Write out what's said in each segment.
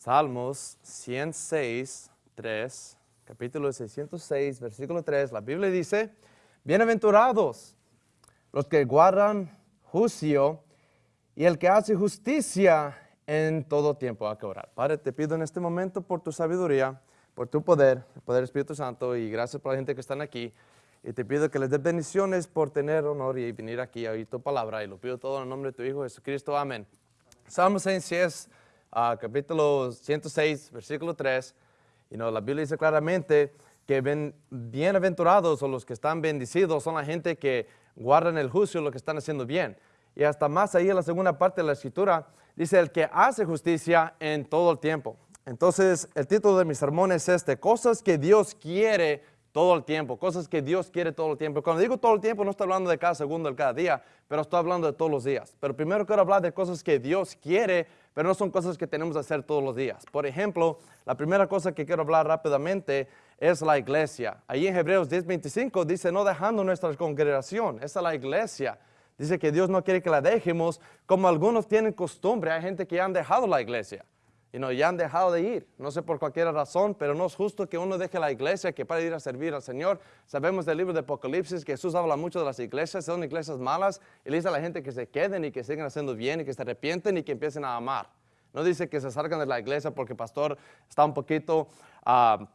Salmos 106, 3, capítulo 606, versículo 3, la Biblia dice, Bienaventurados los que guardan juicio y el que hace justicia en todo tiempo. Hay que orar. Padre, te pido en este momento por tu sabiduría, por tu poder, el poder Espíritu Santo y gracias por la gente que están aquí. Y te pido que les des bendiciones por tener honor y venir aquí a oír tu palabra. Y lo pido todo en el nombre de tu Hijo Jesucristo. Amén. Salmos 106, uh, capítulo 106, versículo 3. Y no, la Biblia dice claramente que ven, bienaventurados o los que están bendecidos son la gente que guardan el juicio, lo que están haciendo bien. Y hasta más ahí en la segunda parte de la escritura, dice el que hace justicia en todo el tiempo. Entonces, el título de mi sermón es este, cosas que Dios quiere todo el tiempo, cosas que Dios quiere todo el tiempo. Cuando digo todo el tiempo, no estoy hablando de cada segundo, de cada día, pero estoy hablando de todos los días. Pero primero quiero hablar de cosas que Dios quiere, pero no son cosas que tenemos que hacer todos los días. Por ejemplo, la primera cosa que quiero hablar rápidamente es la iglesia. Ahí en Hebreos 10:25 dice, no dejando nuestra congregación, esa es la iglesia. Dice que Dios no quiere que la dejemos, como algunos tienen costumbre, hay gente que han dejado la iglesia y no, ya han dejado de ir, no sé por cualquier razón, pero no es justo que uno deje la iglesia que para ir a servir al Señor. Sabemos del libro de Apocalipsis que Jesús habla mucho de las iglesias, son iglesias malas, y le dice a la gente que se queden y que sigan haciendo bien y que se arrepienten y que empiecen a amar. No dice que se salgan de la iglesia porque el pastor está un poquito ah,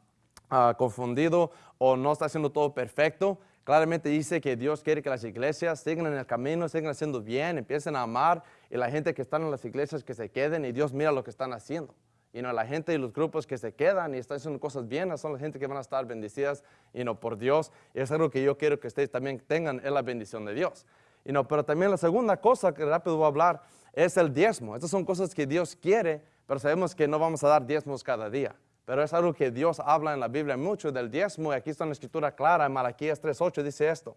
ah, confundido o no está haciendo todo perfecto. Claramente dice que Dios quiere que las iglesias sigan en el camino, sigan haciendo bien, empiecen a amar y la gente que están en las iglesias que se queden y Dios mira lo que están haciendo. Y no la gente y los grupos que se quedan y están haciendo cosas bien son la gente que van a estar bendecidas y no por Dios. Y es algo que yo quiero que ustedes también tengan es la bendición de Dios. Y no, pero también la segunda cosa que rápido voy a hablar es el diezmo. Estas son cosas que Dios quiere, pero sabemos que no vamos a dar diezmos cada día. Pero es algo que Dios habla en la Biblia mucho del diezmo. Y aquí está una escritura clara, en Malaquías 3.8 dice esto.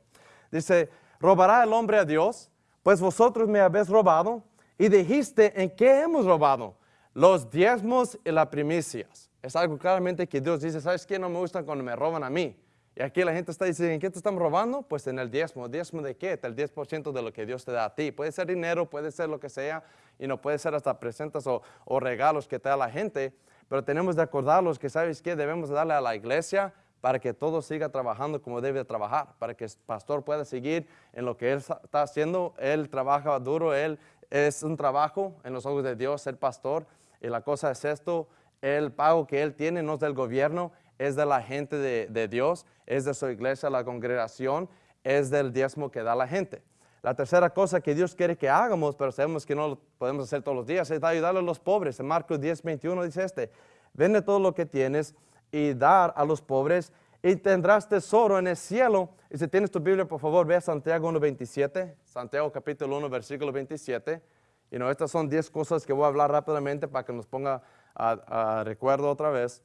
Dice, ¿robará el hombre a Dios? Pues vosotros me habéis robado. Y dijiste, ¿en qué hemos robado? Los diezmos y las primicias. Es algo claramente que Dios dice, ¿sabes qué? No me gusta cuando me roban a mí. Y aquí la gente está diciendo, ¿en qué te están robando? Pues en el diezmo. ¿Diezmo de qué? El 10% de lo que Dios te da a ti. Puede ser dinero, puede ser lo que sea, y no puede ser hasta presentes o, o regalos que te da la gente pero tenemos de acordarlos que, ¿sabes qué? Debemos darle a la iglesia para que todo siga trabajando como debe trabajar, para que el pastor pueda seguir en lo que él está haciendo. Él trabaja duro, él es un trabajo en los ojos de Dios ser pastor. Y la cosa es esto, el pago que él tiene no es del gobierno, es de la gente de, de Dios, es de su iglesia, la congregación, es del diezmo que da la gente. La tercera cosa que Dios quiere que hagamos, pero sabemos que no lo podemos hacer todos los días, es ayudarle a los pobres. En Marcos 10, 21 dice este, vende todo lo que tienes y dar a los pobres y tendrás tesoro en el cielo. Y si tienes tu Biblia, por favor, ve a Santiago 1.27, Santiago capítulo 1, versículo 27. Y no, estas son 10 cosas que voy a hablar rápidamente para que nos ponga a recuerdo otra vez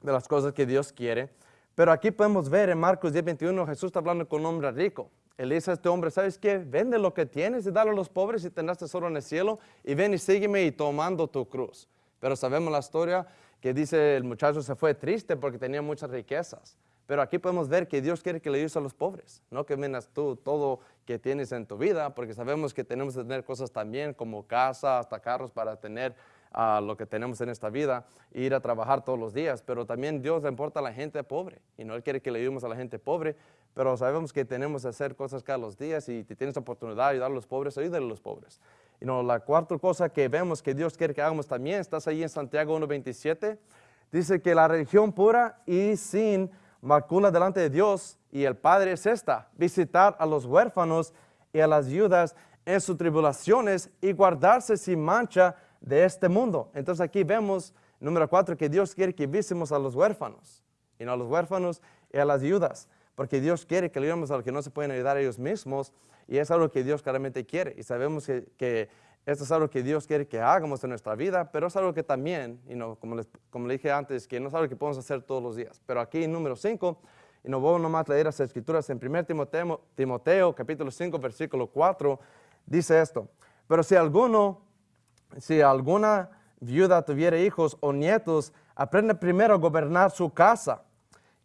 de las cosas que Dios quiere. Pero aquí podemos ver en Marcos 10, 21, Jesús está hablando con un hombre rico. Él dice a este hombre, ¿sabes qué? Vende lo que tienes y dale a los pobres y tendrás tesoro en el cielo y ven y sígueme y tomando tu cruz. Pero sabemos la historia que dice el muchacho se fue triste porque tenía muchas riquezas. Pero aquí podemos ver que Dios quiere que le ayudes a los pobres, no que vendas tú todo que tienes en tu vida, porque sabemos que tenemos que tener cosas también como casa, hasta carros para tener a lo que tenemos en esta vida, ir a trabajar todos los días, pero también Dios le importa a la gente pobre y no Él quiere que le ayudemos a la gente pobre, pero sabemos que tenemos que hacer cosas cada los días y si tienes oportunidad de ayudar a los pobres, ayúdale a los pobres. Y no, la cuarta cosa que vemos que Dios quiere que hagamos también, estás ahí en Santiago 1.27, dice que la religión pura y sin macula delante de Dios y el Padre es esta, visitar a los huérfanos y a las viudas en sus tribulaciones y guardarse sin mancha de este mundo. Entonces aquí vemos, número cuatro, que Dios quiere que visemos a los huérfanos, y no a los huérfanos y a las viudas, porque Dios quiere que le ayudemos a los que no se pueden ayudar a ellos mismos, y es algo que Dios claramente quiere, y sabemos que, esto es algo que Dios quiere que hagamos en nuestra vida, pero es algo que también, y no, como, les, como le dije antes, que no es algo que podemos hacer todos los días. Pero aquí, número 5, y no voy nomás a leer las escrituras, en 1 Timoteo, Timoteo capítulo 5, versículo 4, dice esto, pero si alguno si alguna viuda tuviera hijos o nietos, aprende primero a gobernar su casa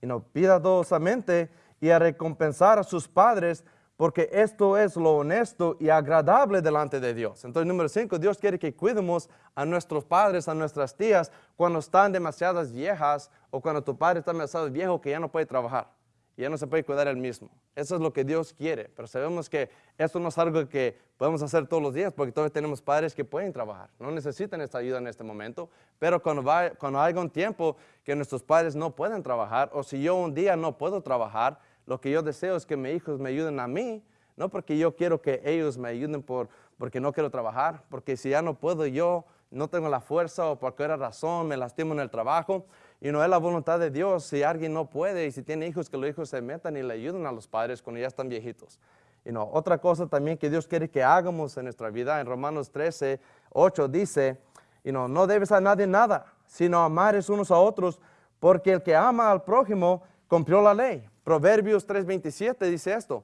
y no piadosamente y a recompensar a sus padres, porque esto es lo honesto y agradable delante de Dios. Entonces, número cinco, Dios quiere que cuidemos a nuestros padres, a nuestras tías, cuando están demasiadas viejas o cuando tu padre está demasiado viejo que ya no puede trabajar ya no se puede cuidar el mismo. Eso es lo que Dios quiere, pero sabemos que esto no es algo que podemos hacer todos los días porque todos tenemos padres que pueden trabajar, no necesitan esta ayuda en este momento, pero cuando, va, cuando haya un tiempo que nuestros padres no pueden trabajar o si yo un día no puedo trabajar, lo que yo deseo es que mis hijos me ayuden a mí, no porque yo quiero que ellos me ayuden por, porque no quiero trabajar, porque si ya no puedo yo, no tengo la fuerza o por cualquier razón me lastimo en el trabajo, y no es la voluntad de Dios si alguien no puede y si tiene hijos, que los hijos se metan y le ayuden a los padres cuando ya están viejitos. Y no, otra cosa también que Dios quiere que hagamos en nuestra vida, en Romanos 13, 8 dice, y no, no debes a nadie nada, sino amares unos a otros, porque el que ama al prójimo cumplió la ley. Proverbios 3:27 dice esto,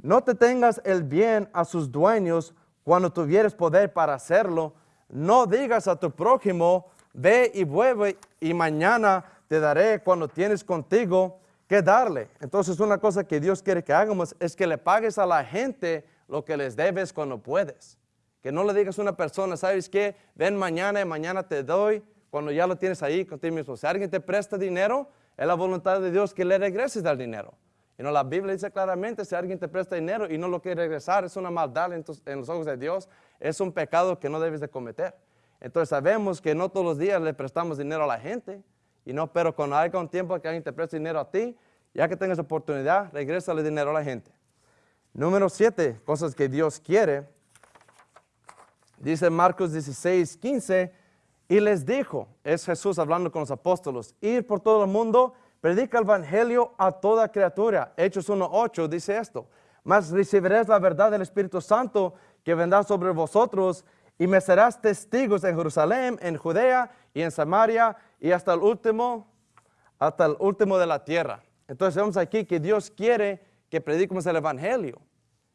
no te tengas el bien a sus dueños cuando tuvieres poder para hacerlo, no digas a tu prójimo, ve y vuelve y mañana te daré cuando tienes contigo que darle. Entonces una cosa que Dios quiere que hagamos es que le pagues a la gente lo que les debes cuando puedes. Que no le digas a una persona, ¿sabes qué? Ven mañana y mañana te doy cuando ya lo tienes ahí contigo mismo. Si alguien te presta dinero, es la voluntad de Dios que le regreses el dinero. Y no, la Biblia dice claramente, si alguien te presta dinero y no lo quiere regresar, es una maldad en los ojos de Dios, es un pecado que no debes de cometer. Entonces sabemos que no todos los días le prestamos dinero a la gente, y no, pero cuando haya un tiempo que alguien te preste dinero a ti, ya que tengas oportunidad, regrésale dinero a la gente. Número 7, cosas que Dios quiere. Dice Marcos 16, 15, y les dijo, es Jesús hablando con los apóstolos, ir por todo el mundo, predica el evangelio a toda criatura. Hechos 1.8 dice esto, mas recibiréis la verdad del Espíritu Santo que vendrá sobre vosotros y me serás testigos en Jerusalén, en Judea y en Samaria y hasta el último, hasta el último de la tierra. Entonces vemos aquí que Dios quiere que prediquemos el Evangelio.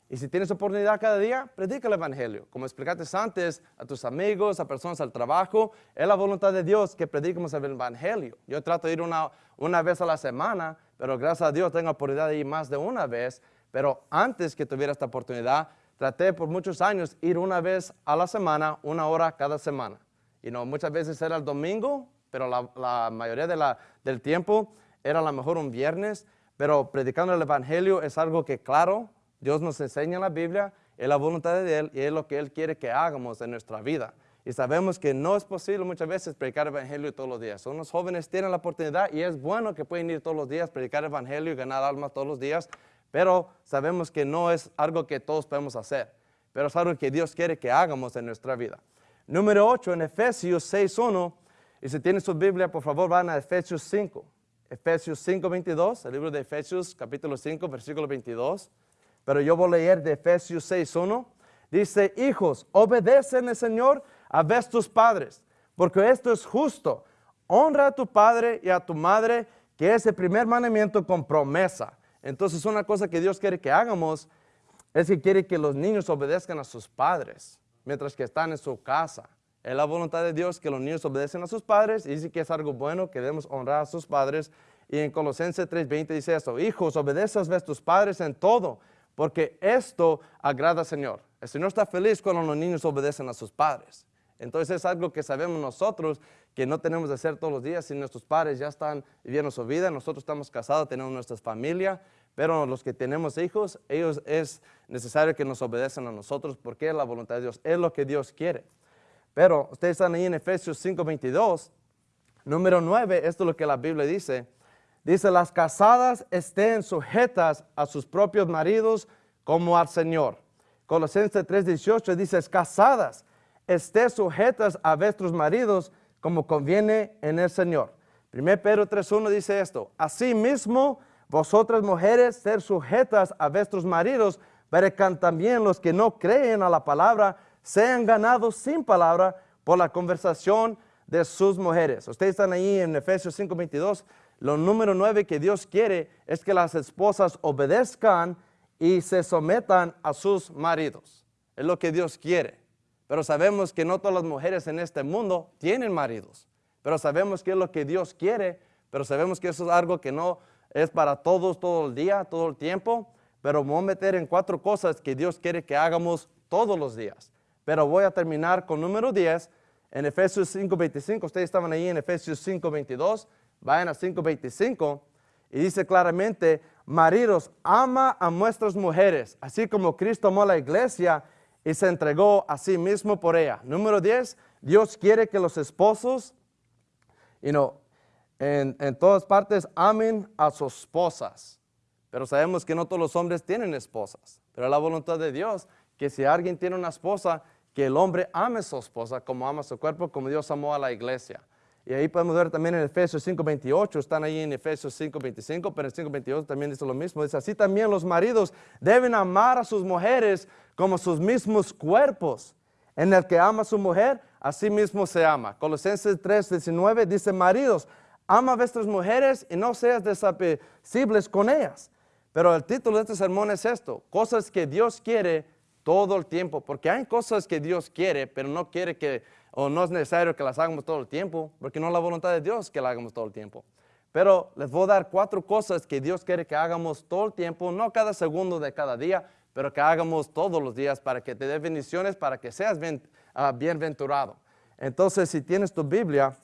Y si tienes oportunidad cada día, predica el Evangelio. Como explicaste antes, a tus amigos, a personas al trabajo, es la voluntad de Dios que prediquemos el Evangelio. Yo trato de ir una, una vez a la semana, pero gracias a Dios tengo oportunidad de ir más de una vez. Pero antes que tuviera esta oportunidad, traté por muchos años ir una vez a la semana, una hora cada semana. Y no, muchas veces era el domingo, pero la, mayoría del tiempo era a lo mejor un viernes. Pero predicando el Evangelio es algo que, claro, Dios nos enseña en la Biblia, es la voluntad de Él y es lo que Él quiere que hagamos en nuestra vida. Y sabemos que no es posible muchas veces predicar el Evangelio todos los días. Unos jóvenes tienen la oportunidad y es bueno que pueden ir todos los días, predicar el Evangelio y ganar almas todos los días, pero sabemos que no es algo que todos podemos hacer, pero es algo que Dios quiere que hagamos en nuestra vida. Número 8, en Efesios 6.1, y si tienen su Biblia, por favor, van a Efesios 5. Efesios 5.22, el libro de Efesios, capítulo 5, versículo 22. Pero yo voy a leer de Efesios 6.1. Dice, hijos, obedecen al Señor a vuestros padres, porque esto es justo. Honra a tu padre y a tu madre, que es el primer mandamiento con promesa entonces una cosa que Dios quiere que hagamos es que quiere que los niños obedezcan a sus padres mientras que están en su casa. Es la voluntad de Dios que los niños obedecen a sus padres y dice que es algo bueno que debemos honrar a sus padres. Y en Colosenses 3.20 dice esto, hijos, obedezcan a tus padres en todo, porque esto agrada al Señor. El Señor está feliz cuando los niños obedecen a sus padres. Entonces es algo que sabemos nosotros que no tenemos de hacer todos los días. Si nuestros padres ya están viviendo su vida, nosotros estamos casados, tenemos nuestras familias, pero los que tenemos hijos, ellos es necesario que nos obedezcan a nosotros porque es la voluntad de Dios, es lo que Dios quiere. Pero ustedes están ahí en Efesios 5.22, número 9, esto es lo que la Biblia dice. Dice, las casadas estén sujetas a sus propios maridos como al Señor. Colosenses 3.18 dice, casadas, estén sujetas a vuestros maridos como conviene en el Señor. 1 Pedro 3.1 dice esto, Asimismo, vosotras mujeres ser sujetas a vuestros maridos, para que también los que no creen a la palabra sean ganados sin palabra por la conversación de sus mujeres. Ustedes están ahí en Efesios 5.22. Lo número 9 que Dios quiere es que las esposas obedezcan y se sometan a sus maridos. Es lo que Dios quiere. Pero sabemos que no todas las mujeres en este mundo tienen maridos. Pero sabemos que es lo que Dios quiere. Pero sabemos que eso es algo que no es para todos todo el día, todo el tiempo. pero voy a meter en cuatro cosas que Dios quiere que hagamos todos los días. Pero voy a terminar con número 10 en Efesios 5.25. Ustedes estaban ahí en Efesios 5.22. Vayan a 5.25 y dice claramente, maridos, ama a nuestras mujeres, así como Cristo amó a la iglesia y se entregó a sí mismo por ella. Número 10, Dios quiere que los esposos, you know, en, en todas partes amen a sus esposas. Pero sabemos que no todos los hombres tienen esposas. Pero la voluntad de Dios que si alguien tiene una esposa, que el hombre ame a su esposa como ama su cuerpo, como Dios amó a la iglesia. Y ahí podemos ver también en Efesios 5.28, están ahí en Efesios 5.25, pero en 5.28 también dice lo mismo. Dice, así también los maridos deben amar a sus mujeres como sus mismos cuerpos. En el que ama a su mujer, así mismo se ama. Colosenses 3.19 dice, maridos, ama a vuestras mujeres y no seas desapacibles con ellas. Pero el título de este sermón es esto, cosas que Dios quiere todo el tiempo, porque hay cosas que Dios quiere, pero no quiere que, o no es necesario que las hagamos todo el tiempo, porque no es la voluntad de Dios que las hagamos todo el tiempo. Pero les voy a dar cuatro cosas que Dios quiere que hagamos todo el tiempo, no cada segundo de cada día, pero que hagamos todos los días para que te dé bendiciones, para que seas bien, uh, bienventurado. Entonces, si tienes tu Biblia,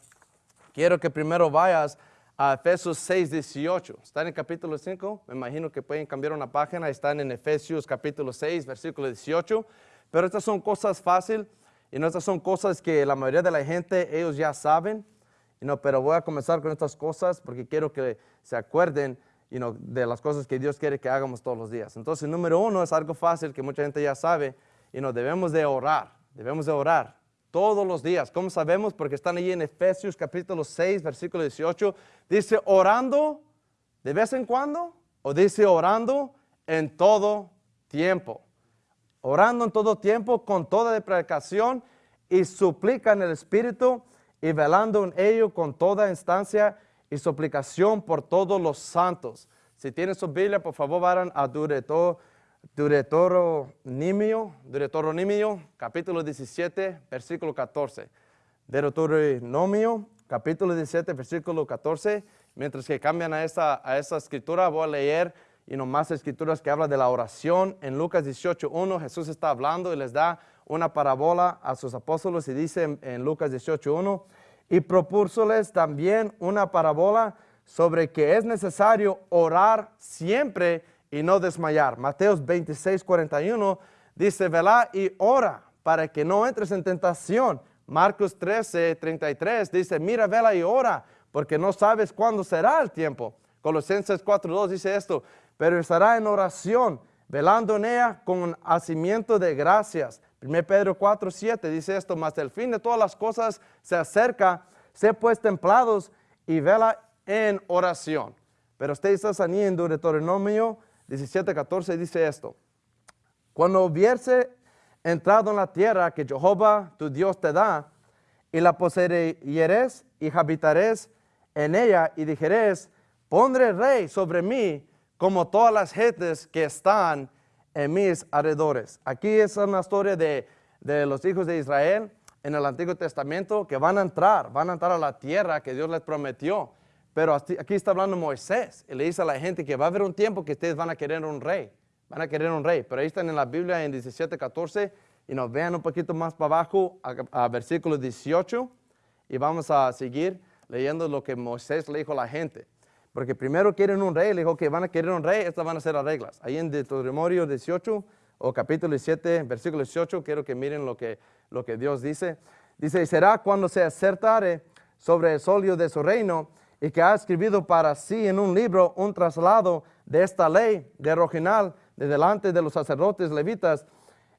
quiero que primero vayas a Efesios 6, 18. Están en capítulo 5, me imagino que pueden cambiar una página, están en Efesios capítulo 6, versículo 18. Pero estas son cosas fáciles y no estas son cosas que la mayoría de la gente, ellos ya saben. no, pero voy a comenzar con estas cosas porque quiero que se acuerden de las cosas que Dios quiere que hagamos todos los días. Entonces, número uno es algo fácil que mucha gente ya sabe. y no debemos de orar, debemos de orar todos los días. ¿Cómo sabemos? Porque están ahí en Efesios capítulo 6, versículo 18. Dice orando de vez en cuando o dice orando en todo tiempo. Orando en todo tiempo con toda deprecación y suplica el Espíritu y velando en ello con toda instancia y suplicación por todos los santos. Si tienen su Biblia, por favor, vayan a Deuteronomio, Deuteronomio, capítulo 17, versículo 14. Deuteronomio, capítulo 17, versículo 14. Mientras que cambian a esa, a esa escritura, voy a leer y no más escrituras que hablan de la oración. En Lucas 18, 1, Jesús está hablando y les da una parábola a sus apóstoles y dice en, en Lucas 18, 1, y propúsoles también una parábola sobre que es necesario orar siempre y no desmayar. Mateos 26, 41 dice, velá y ora para que no entres en tentación. Marcos 13, 33 dice, mira, vela y ora, porque no sabes cuándo será el tiempo. Colosenses 4, 2 dice esto, pero estará en oración, velando en ella con hacimiento de gracias. 1 Pedro 4, 7 dice esto, mas el fin de todas las cosas se acerca, sé pues templados y vela en oración. Pero ustedes están ahí en Deuteronomio 17, 14 dice esto. Cuando hubiese entrado en la tierra que Jehová tu Dios te da, y la poseeres y habitares en ella, y dijeres, pondré rey sobre mí como todas las gentes que están en mis alrededores. Aquí es una historia de, de los hijos de Israel en el Antiguo Testamento que van a entrar, van a entrar a la tierra que Dios les prometió. Pero aquí está hablando Moisés y le dice a la gente que va a haber un tiempo que ustedes van a querer un rey. Van a querer un rey. Pero ahí están en la Biblia en 17, 14 y nos vean un poquito más para abajo a, versículo 18 y vamos a seguir leyendo lo que Moisés le dijo a la gente. Porque primero quieren un rey, le dijo que van a querer un rey, estas van a ser las reglas. Ahí en Deuteronomio 18 o capítulo 17, versículo 18, quiero que miren lo que, lo que Dios dice. Dice, y será cuando se acertare sobre el solio de su reino, y que ha escrito para sí en un libro un traslado de esta ley de Roginal de delante de los sacerdotes levitas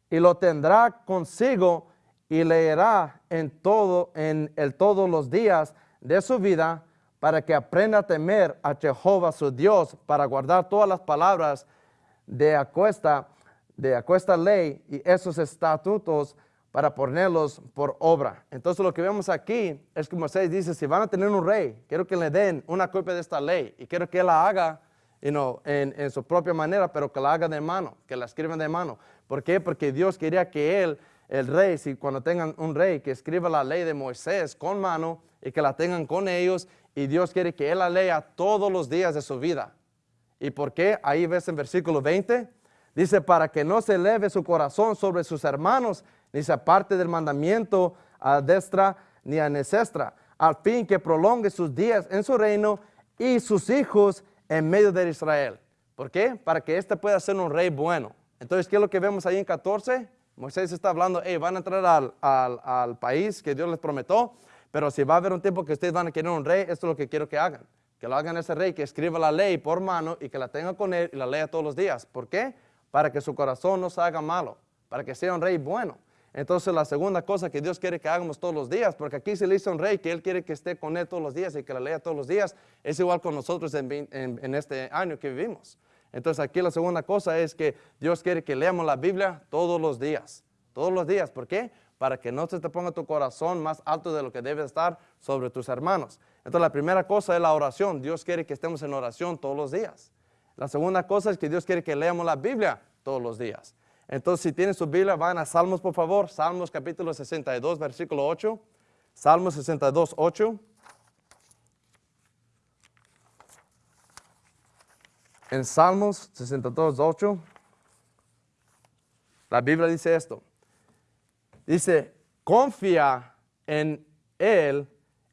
y lo tendrá consigo y leerá en todo en el todos los días de su vida para que aprenda a temer a Jehová su Dios para guardar todas las palabras de acuesta de ley y esos estatutos para ponerlos por obra. Entonces lo que vemos aquí es que Moisés dice, si van a tener un rey, quiero que le den una copia de esta ley y quiero que la haga en, su propia manera, pero que la haga de mano, que la escriban de mano. ¿Por qué? Porque Dios quería que él, el rey, si cuando tengan un rey, que escriba la ley de Moisés con mano y que la tengan con ellos y Dios quiere que él la lea todos los días de su vida. ¿Y por qué? Ahí ves en versículo 20. Dice, para que no se eleve su corazón sobre sus hermanos, ni se aparte del mandamiento a destra ni a necestra, al fin que prolongue sus días en su reino y sus hijos en medio de Israel. ¿Por qué? Para que éste pueda ser un rey bueno. Entonces, ¿qué es lo que vemos ahí en 14? Moisés está hablando, hey, van a entrar al, al país que Dios les prometió, pero si va a haber un tiempo que ustedes van a querer un rey, esto es lo que quiero que hagan. Que lo hagan ese rey, que escriba la ley por mano y que la tenga con él y la lea todos los días. ¿Por qué? Para que su corazón no se haga malo, para que sea un rey bueno. Entonces la segunda cosa que Dios quiere que hagamos todos los días, porque aquí se le dice un rey que Él quiere que esté con Él todos los días y que la lea todos los días, es igual con nosotros en, este año que vivimos. Entonces aquí la segunda cosa es que Dios quiere que leamos la Biblia todos los días, todos los días. ¿Por qué? Para que no se te ponga tu corazón más alto de lo que debe estar sobre tus hermanos. Entonces la primera cosa es la oración. Dios quiere que estemos en oración todos los días. La segunda cosa es que Dios quiere que leamos la Biblia todos los días. Entonces, si tienen su Biblia, van a Salmos, por favor. Salmos capítulo 62, versículo 8. Salmos 62, 8. En Salmos 62, 8, la Biblia dice esto. Dice, confía en Él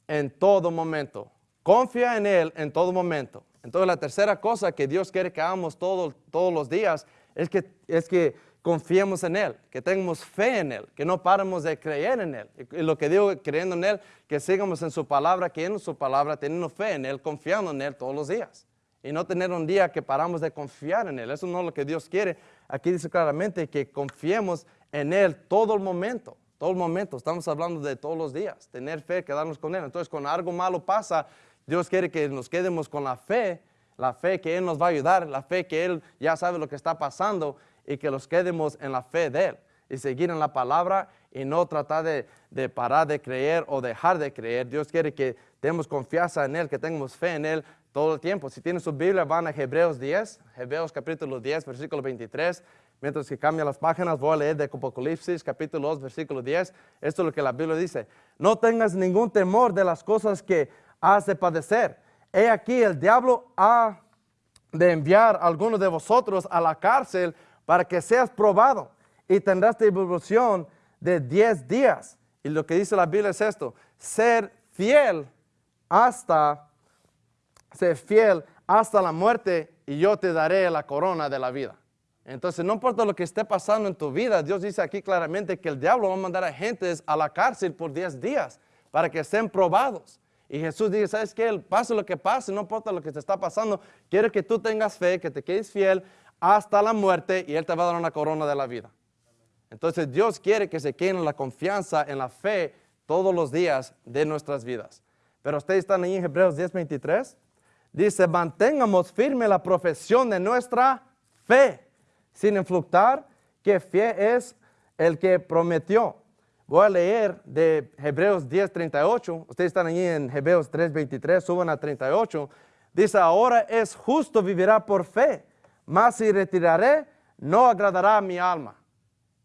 en todo momento. Confía en Él en todo momento. Entonces, la tercera cosa que Dios quiere que hagamos todos los días es que, es que confiemos en Él, que tengamos fe en Él, que no paremos de creer en Él. Y lo que digo, creyendo en Él, que sigamos en su palabra, que en su palabra, teniendo fe en Él, confiando en Él todos los días. Y no tener un día que paramos de confiar en Él. Eso no es lo que Dios quiere. Aquí dice claramente que confiemos en Él todo el momento. Todo el momento. Estamos hablando de todos los días. Tener fe, quedarnos con Él. Entonces, cuando algo malo pasa, Dios quiere que nos quedemos con la fe la fe que Él nos va a ayudar, la fe que Él ya sabe lo que está pasando y que los quedemos en la fe de Él y seguir en la palabra y no tratar de, parar de creer o dejar de creer. Dios quiere que tengamos confianza en Él, que tengamos fe en Él todo el tiempo. Si tienen su Biblia, van a Hebreos 10, Hebreos capítulo 10, versículo 23. Mientras que cambia las páginas, voy a leer de Apocalipsis, capítulo 2, versículo 10. Esto es lo que la Biblia dice. No tengas ningún temor de las cosas que has de padecer. He aquí, el diablo ha de enviar a algunos de vosotros a la cárcel para que seas probado y tendrás tribulación de 10 días. Y lo que dice la Biblia es esto, ser fiel hasta, ser fiel hasta la muerte y yo te daré la corona de la vida. Entonces, no importa lo que esté pasando en tu vida, Dios dice aquí claramente que el diablo va a mandar a gentes a la cárcel por 10 días para que sean probados. Y Jesús dice, ¿sabes qué? Pase lo que pase, no importa lo que te está pasando, quiero que tú tengas fe, que te quedes fiel hasta la muerte y Él te va a dar una corona de la vida. Entonces Dios quiere que se queden la confianza en la fe todos los días de nuestras vidas. Pero ustedes están ahí en Hebreos 10:23. Dice, mantengamos firme la profesión de nuestra fe, sin influctar que fe es el que prometió. Voy a leer de Hebreos 10:38. Ustedes están ahí en Hebreos 3:23, suban a 38. Dice, ahora es justo, vivirá por fe mas si retiraré, no agradará a mi alma.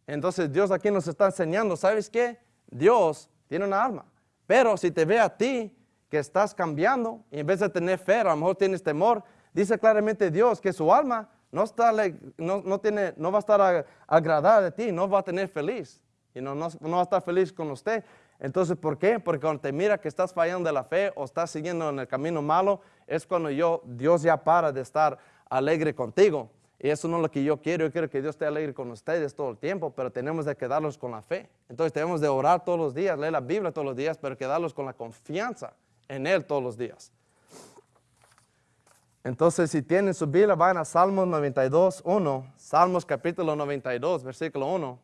Entonces Dios aquí nos está enseñando, ¿sabes qué? Dios tiene una alma. Pero si te ve a ti que estás cambiando y en vez de tener fe, a lo mejor tienes temor, dice claramente Dios que su alma no, está, no, tiene, no va a estar agradada de ti, no va a tener feliz y no, no, no va a estar feliz con usted. Entonces, ¿por qué? Porque cuando te mira que estás fallando de la fe o estás siguiendo en el camino malo, es cuando yo, Dios ya para de estar alegre contigo. Y eso no es lo que yo quiero. Yo quiero que Dios esté alegre con ustedes todo el tiempo, pero tenemos de quedarlos con la fe. Entonces tenemos de orar todos los días, leer la Biblia todos los días, pero quedarlos con la confianza en Él todos los días. Entonces, si tienen su Biblia, van a Salmos 92, 1. Salmos capítulo 92, versículo 1.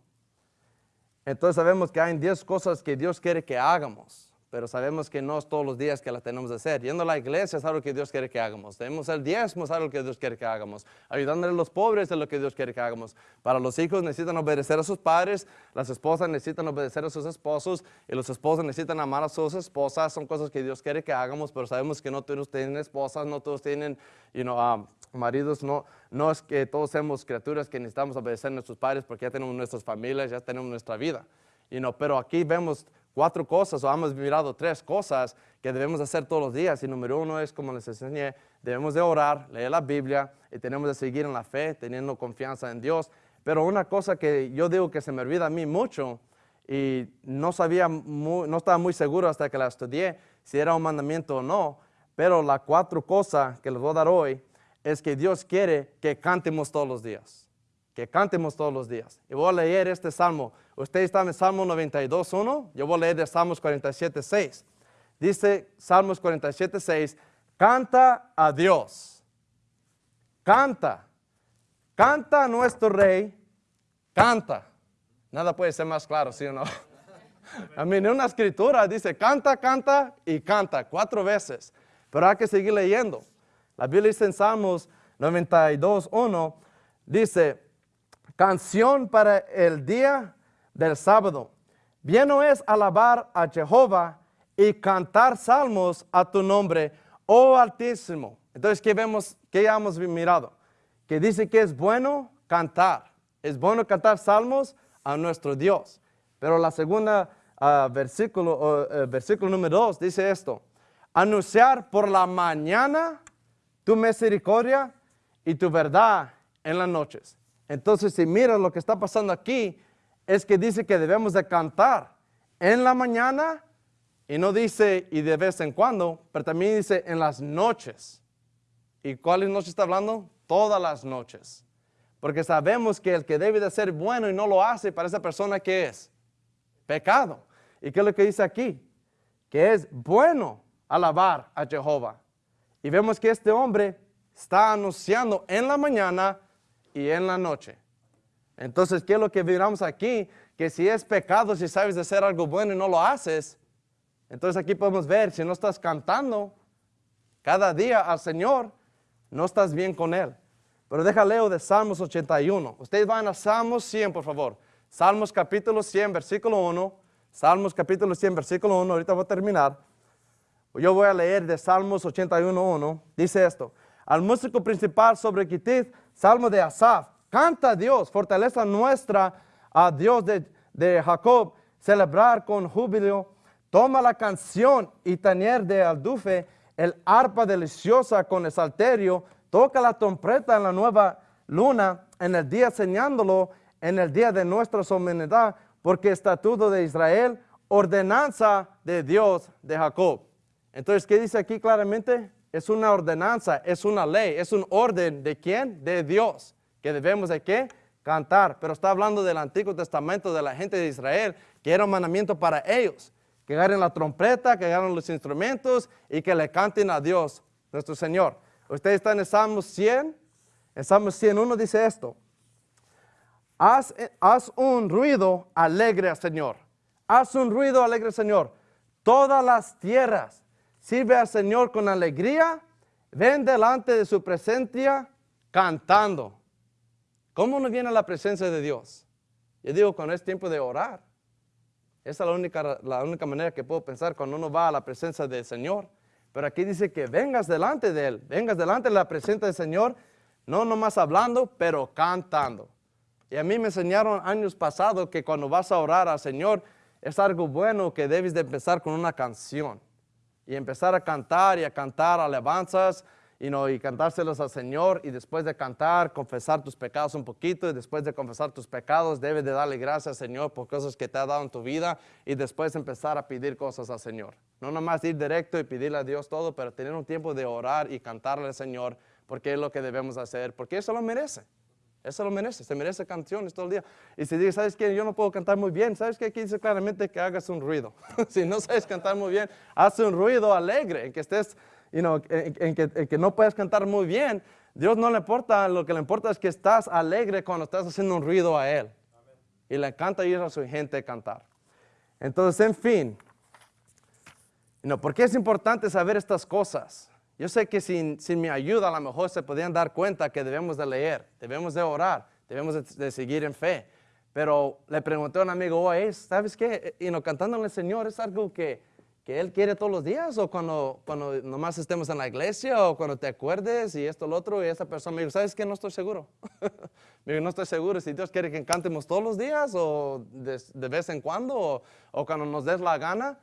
Entonces sabemos que hay 10 cosas que Dios quiere que hagamos pero sabemos que no es todos los días que la tenemos de hacer. Yendo a la iglesia es algo que Dios quiere que hagamos. Tenemos el diezmo es algo que Dios quiere que hagamos. Ayudándole a los pobres es lo que Dios quiere que hagamos. Para los hijos necesitan obedecer a sus padres, las esposas necesitan obedecer a sus esposos y los esposos necesitan amar a sus esposas. Son cosas que Dios quiere que hagamos, pero sabemos que no todos tienen esposas, no todos tienen you know, um, maridos. No, no es que todos seamos criaturas que necesitamos obedecer a nuestros padres porque ya tenemos nuestras familias, ya tenemos nuestra vida. You know, pero aquí vemos cuatro cosas, o hemos mirado tres cosas que debemos hacer todos los días. Y número uno es, como les enseñé, debemos de orar, leer la Biblia y tenemos de seguir en la fe, teniendo confianza en Dios. Pero una cosa que yo digo que se me olvida a mí mucho y no sabía, no estaba muy seguro hasta que la estudié si era un mandamiento o no, pero la cuatro cosas que les voy a dar hoy es que Dios quiere que cantemos todos los días que cantemos todos los días. Y voy a leer este salmo. Usted está en Salmo 92.1, yo voy a leer de Salmos 47.6. Dice Salmos 47.6, canta a Dios. Canta. Canta a nuestro rey. Canta. Nada puede ser más claro, ¿sí o no? A mí en una escritura dice canta, canta y canta cuatro veces. Pero hay que seguir leyendo. La Biblia dice en Salmos 92.1, dice, Canción para el día del sábado. Bien es alabar a Jehová y cantar salmos a tu nombre, oh Altísimo. Entonces, ¿qué vemos? ¿Qué hemos mirado? Que dice que es bueno cantar. Es bueno cantar salmos a nuestro Dios. Pero la segunda uh, versículo, uh, versículo número 2 dice esto. Anunciar por la mañana tu misericordia y tu verdad en las noches. Entonces, si miras lo que está pasando aquí, es que dice que debemos de cantar en la mañana y no dice y de vez en cuando, pero también dice en las noches. ¿Y cuáles noches está hablando? Todas las noches. Porque sabemos que el que debe de ser bueno y no lo hace para esa persona que es pecado. ¿Y qué es lo que dice aquí? Que es bueno alabar a Jehová. Y vemos que este hombre está anunciando en la mañana y en la noche. Entonces, ¿qué es lo que miramos aquí? Que si es pecado, si sabes hacer algo bueno y no lo haces, entonces aquí podemos ver, si no estás cantando cada día al Señor, no estás bien con Él. Pero deja leo de Salmos 81. Ustedes van a Salmos 100, por favor. Salmos capítulo 100, versículo 1. Salmos capítulo 100, versículo 1. Ahorita voy a terminar. Yo voy a leer de Salmos 81, 1. Dice esto. Al músico principal sobre Kitit Salmo de Asaf. Canta a Dios, fortaleza nuestra, a Dios de, Jacob. Celebrar con júbilo. Toma la canción y tañer de aldufe, el arpa deliciosa con el salterio. Toca la trompeta en la nueva luna, en el día señándolo, en el día de nuestra solemnidad, porque estatuto de Israel, ordenanza de Dios de Jacob. Entonces, ¿qué dice aquí claramente? Es una ordenanza, es una ley, es un orden de quién? De Dios, que debemos de qué? Cantar. Pero está hablando del Antiguo Testamento de la gente de Israel, que era un mandamiento para ellos, que agarren la trompeta, que agarren los instrumentos y que le canten a Dios, nuestro Señor. Ustedes están en Salmos 100, en Salmos 101 dice esto, haz, haz un ruido alegre al Señor, haz un ruido alegre al Señor, todas las tierras Sirve al Señor con alegría. Ven delante de su presencia cantando. ¿Cómo nos viene la presencia de Dios? Yo digo, cuando es tiempo de orar. Esa es la única, la única manera que puedo pensar cuando uno va a la presencia del Señor. Pero aquí dice que vengas delante de Él, vengas delante de la presencia del Señor, no nomás hablando, pero cantando. Y a mí me enseñaron años pasados que cuando vas a orar al Señor, es algo bueno que debes de empezar con una canción y empezar a cantar y a cantar alabanzas y cantárselos al Señor y después de cantar, confesar tus pecados un poquito y después de confesar tus pecados, debes de darle gracias al Señor por cosas que te ha dado en tu vida y después empezar a pedir cosas al Señor. No nomás ir directo y pedirle a Dios todo, pero tener un tiempo de orar y cantarle al Señor porque es lo que debemos hacer, porque eso lo merece. Eso lo merece, se merece canciones todo el día. Y si dices, ¿sabes qué? Yo no puedo cantar muy bien. ¿Sabes qué? Aquí dice claramente que hagas un ruido. si no sabes cantar muy bien, haz un ruido alegre, en que estés, you en, que, no puedes cantar muy bien. Dios no le importa, lo que le importa es que estás alegre cuando estás haciendo un ruido a Él. Y le encanta ir a su gente a cantar. Entonces, en fin, no, ¿por qué es importante saber estas cosas? Yo sé que sin, mi ayuda a lo mejor se podían dar cuenta que debemos de leer, debemos de orar, debemos de, seguir en fe. Pero le pregunté a un amigo, oye, ¿sabes qué? Y no, cantándole al Señor es algo que, que, Él quiere todos los días o cuando, cuando nomás estemos en la iglesia o cuando te acuerdes y esto, lo otro. Y esa persona me dijo, ¿sabes qué? No estoy seguro. Mire, no estoy seguro si Dios quiere que cantemos todos los días o de, de vez en cuando o, o, cuando nos des la gana.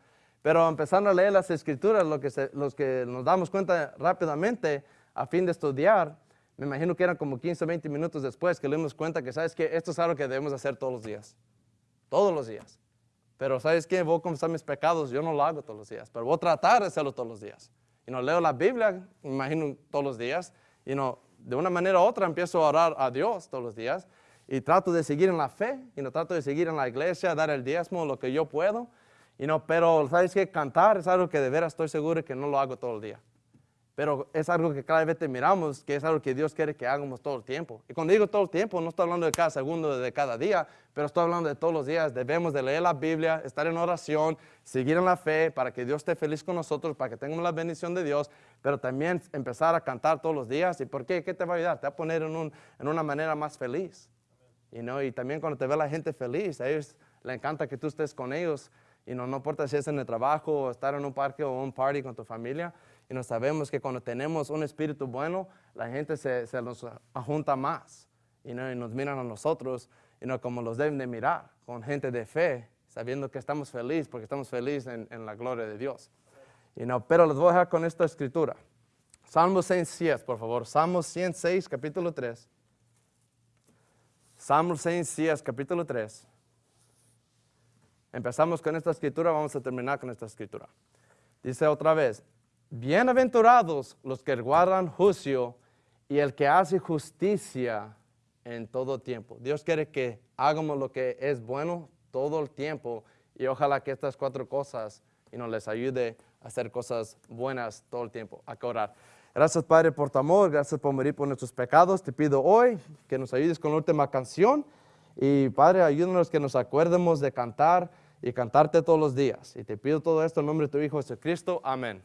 Pero empezando a leer las escrituras, lo que los que nos damos cuenta rápidamente a fin de estudiar, me imagino que eran como 15 o 20 minutos después que le dimos cuenta que, ¿sabes que Esto es algo que debemos hacer todos los días. Todos los días. Pero ¿sabes qué? Voy a confesar mis pecados, yo no lo hago todos los días, pero voy a tratar de hacerlo todos los días. Y no leo la Biblia, me imagino todos los días, y no, de una manera u otra empiezo a orar a Dios todos los días, y trato de seguir en la fe, y no trato de seguir en la iglesia, dar el diezmo, lo que yo puedo, y no, pero ¿sabes qué? Cantar es algo que de veras estoy seguro que no lo hago todo el día. Pero es algo que cada vez te miramos, que es algo que Dios quiere que hagamos todo el tiempo. Y cuando digo todo el tiempo, no estoy hablando de cada segundo de cada día, pero estoy hablando de todos los días. Debemos de leer la Biblia, estar en oración, seguir en la fe para que Dios esté feliz con nosotros, para que tengamos la bendición de Dios, pero también empezar a cantar todos los días. ¿Y por qué? ¿Qué te va a ayudar? Te va a poner en, un, en una manera más feliz. You know? Y también cuando te ve la gente feliz, a ellos les encanta que tú estés con ellos. Y no, no importa si es en el trabajo o estar en un parque o un party con tu familia, y nos sabemos que cuando tenemos un espíritu bueno, la gente se, se nos junta más y, ¿no? y, nos miran a nosotros y no como los deben de mirar, con gente de fe, sabiendo que estamos felices porque estamos felices en, en, la gloria de Dios. Y no, pero les voy a dejar con esta escritura. Salmo 106, por favor. Salmo 106, capítulo 3. Salmo 106, capítulo 3. Empezamos con esta escritura, vamos a terminar con esta escritura. Dice otra vez, Bienaventurados los que guardan juicio y el que hace justicia en todo tiempo. Dios quiere que hagamos lo que es bueno todo el tiempo y ojalá que estas cuatro cosas y nos les ayude a hacer cosas buenas todo el tiempo, a orar. Gracias Padre por tu amor, gracias por morir por nuestros pecados. Te pido hoy que nos ayudes con la última canción y Padre ayúdanos que nos acuerdemos de cantar y cantarte todos los días. Y te pido todo esto en nombre de tu Hijo Jesucristo. Amén.